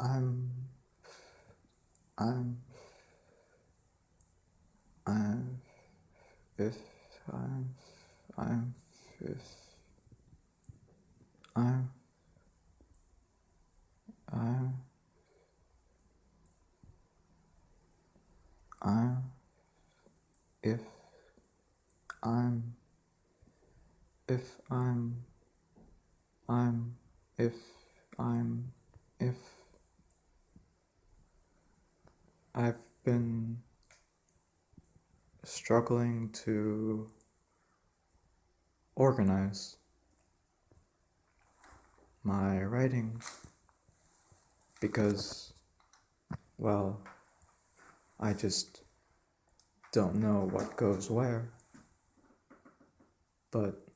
I'm. I'm. I'm. If I'm. I'm. If. I'm. I'm. I'm. If. I'm. If I'm. I'm. If I'm. If. I've been struggling to organize my writing because, well, I just don't know what goes where. But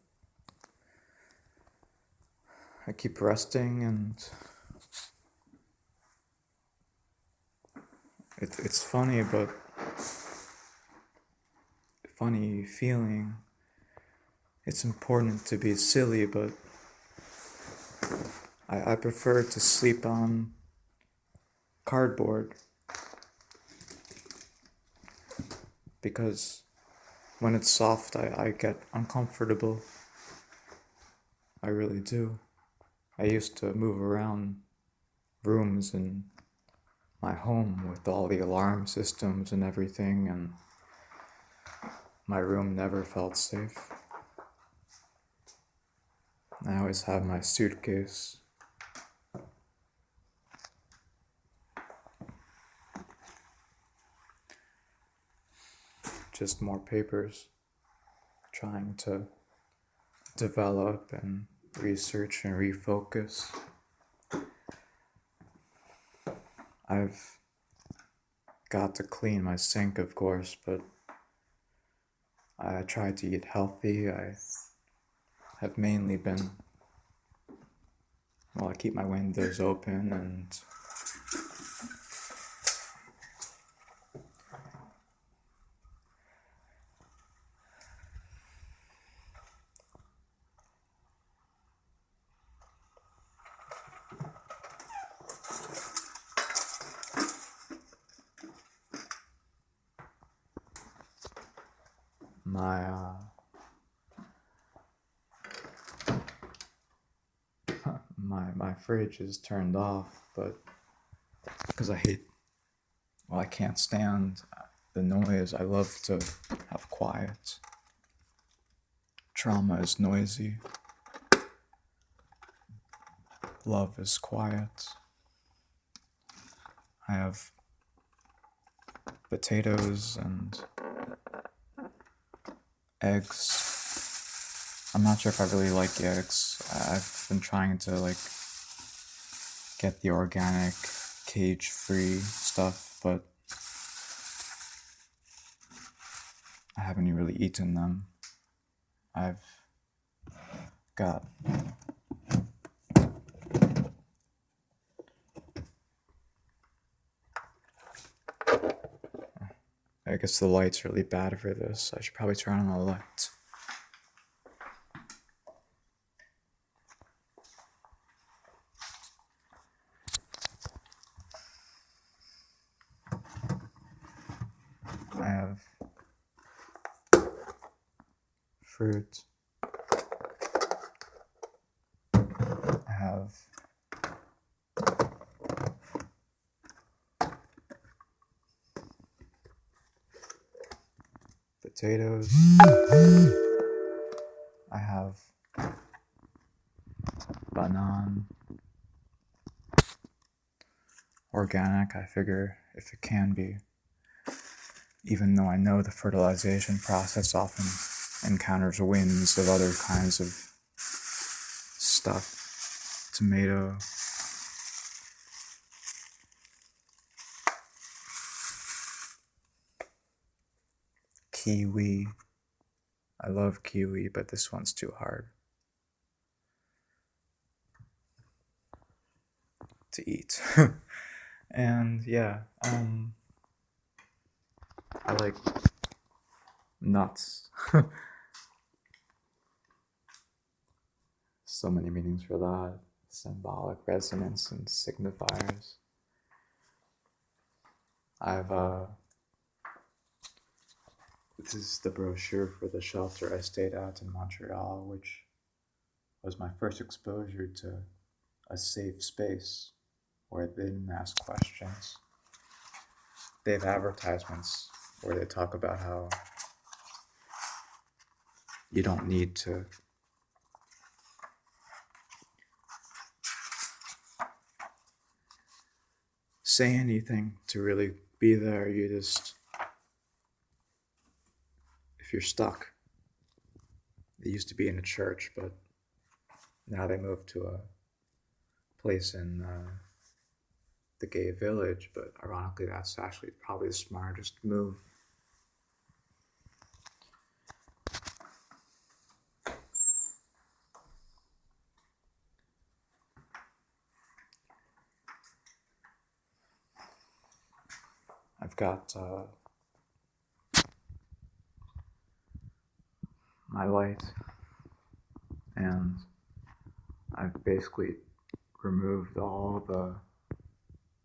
I keep resting and it, it's funny, but funny feeling. It's important to be silly, but I, I prefer to sleep on cardboard because when it's soft, I, I get uncomfortable. I really do. I used to move around rooms in my home with all the alarm systems and everything, and my room never felt safe. I always have my suitcase. Just more papers trying to develop and research and refocus. I've got to clean my sink, of course, but I try to eat healthy. I have mainly been, well, I keep my windows open and my uh, my my fridge is turned off, but because I hate, well, I can't stand the noise. I love to have quiet. Trauma is noisy. Love is quiet. I have potatoes and eggs. I'm not sure if I really like eggs. I've been trying to like get the organic cage free stuff, but I haven't really eaten them. I've got I guess the light's really bad for this. I should probably turn on the lights. I have fruit. I have potatoes. I have banana. Organic, I figure if it can be. Even though I know the fertilization process often encounters winds of other kinds of stuff. Tomato. Kiwi. I love kiwi, but this one's too hard to eat. and yeah, um, I like nuts. so many meanings for that symbolic resonance and signifiers. I've uh this is the brochure for the shelter I stayed at in Montreal, which was my first exposure to a safe space where they didn't ask questions. They have advertisements where they talk about how you don't need to say anything to really be there. You just, you're stuck, they used to be in a church, but now they moved to a place in uh, the gay village. But ironically, that's actually probably the smartest move. I've got uh, my light, and I've basically removed all the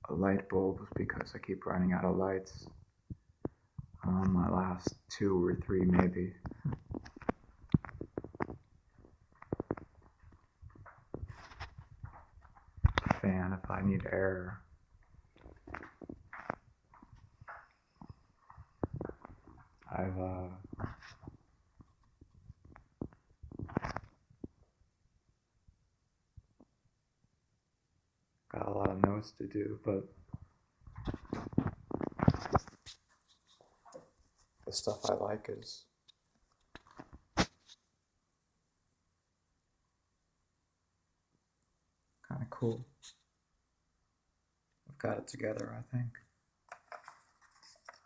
light bulbs because I keep running out of lights. Um, my last two or three, maybe. Fan if I need air. I've uh, got a lot of notes to do, but the stuff I like is kind of cool. I've got it together, I think.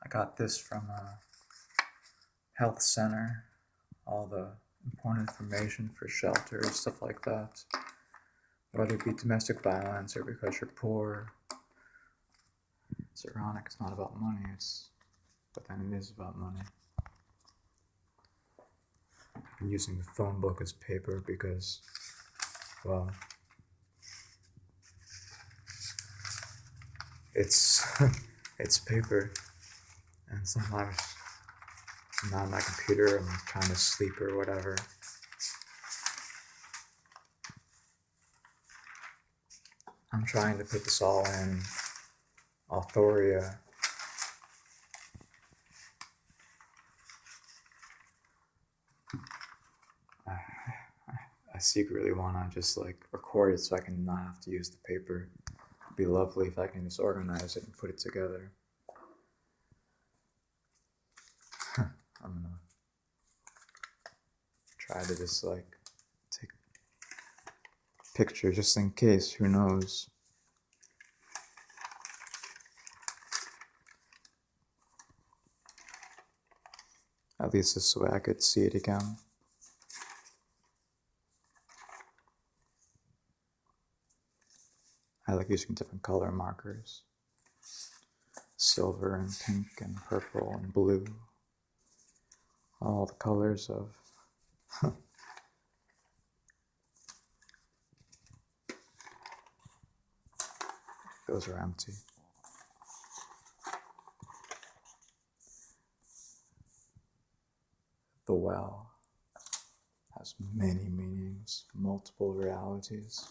I got this from a health center, all the important information for shelters, stuff like that. Whether it be domestic violence or because you're poor. It's ironic, it's not about money, it's but then it is about money. I'm using the phone book as paper because, well, it's it's paper, and sometimes I'm not on my computer. I'm trying to sleep or whatever. I'm trying to put this all in Authoria. I, I secretly want to just like record it so I can not have to use the paper. It'd be lovely if I can just organize it and put it together. I'm gonna try to just like picture just in case, who knows. At least this way I could see it again. I like using different color markers silver and pink and purple and blue. All the colors of those are empty. The well has many meanings, multiple realities.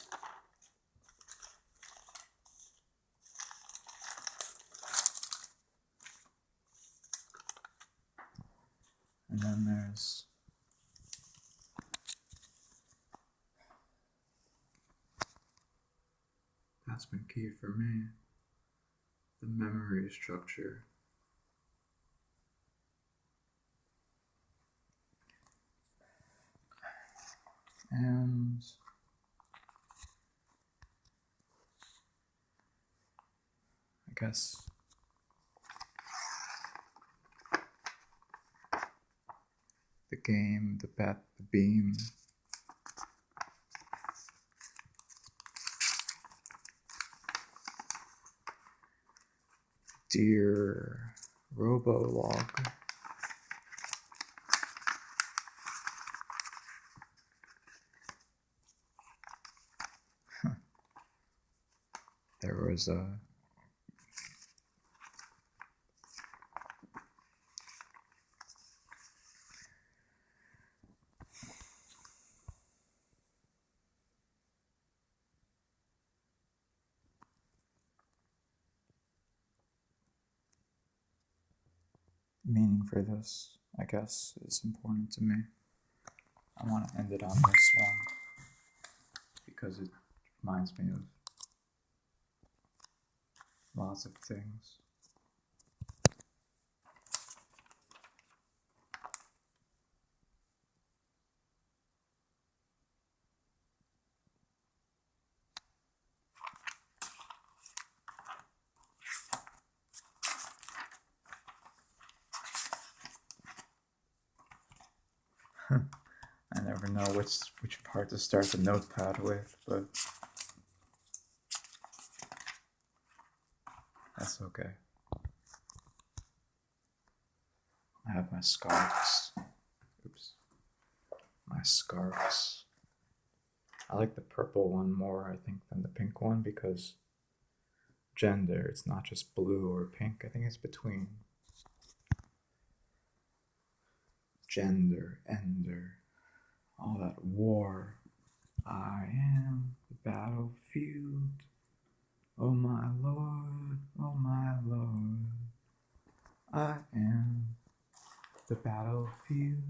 And then there's that's been key for me the memory structure. And I guess the game, the bet, the beam. Dear Robolog. There was a meaning for this, I guess, is important to me. I want to end it on this one because it reminds me of lots of things. I never know which which part to start the notepad with, but that's okay. I have my scarves. Oops. My scarves. I like the purple one more, I think, than the pink one because gender, it's not just blue or pink, I think it's between gender, ender, all that war. I am the battlefield. Oh my lord, oh my lord. I am the battlefield.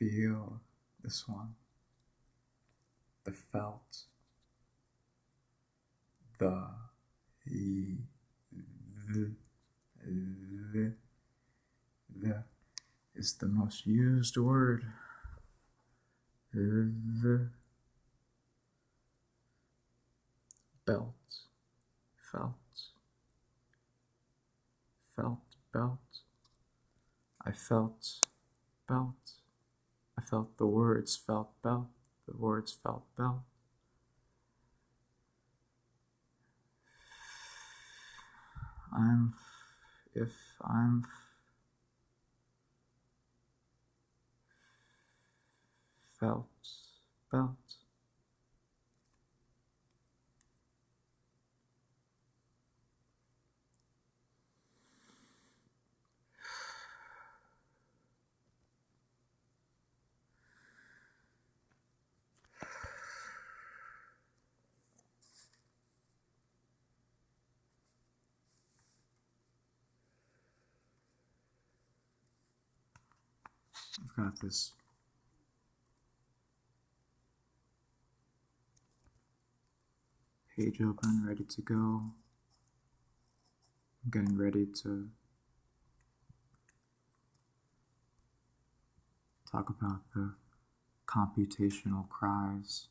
Feel this one, the felt, the, the, the, the, the is the most used word. The belt, felt, felt, belt. I felt belt. I felt the words felt belt. The words felt belt. I'm if I'm felt belt. I've got this page open, ready to go. I'm getting ready to talk about the computational cries